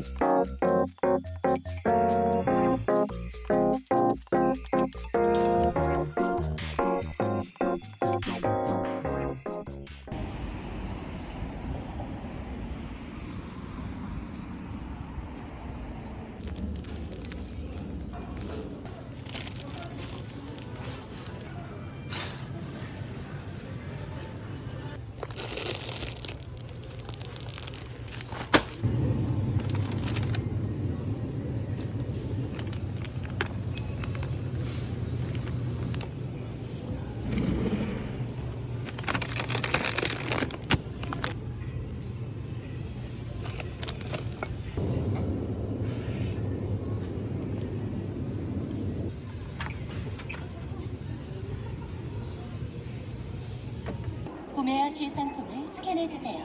Thank you. 구매하실 상품을 스캔해 주세요.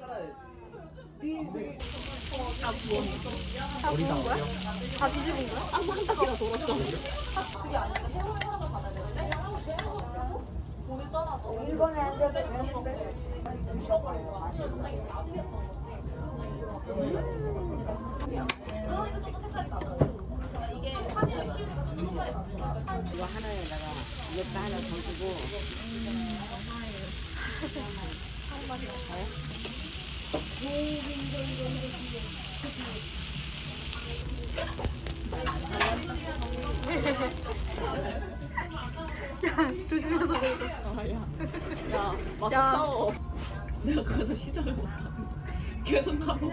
살아야지. 네 인생이 다 뒤집은 거야? 아, 한 바퀴가 돌았어. 이거 하나에다가 이것도 하나 더 주고 조심해서 먹어. 야, 와서 야. 싸워. 내가 그래서 시작을 못하네. 계속 가고.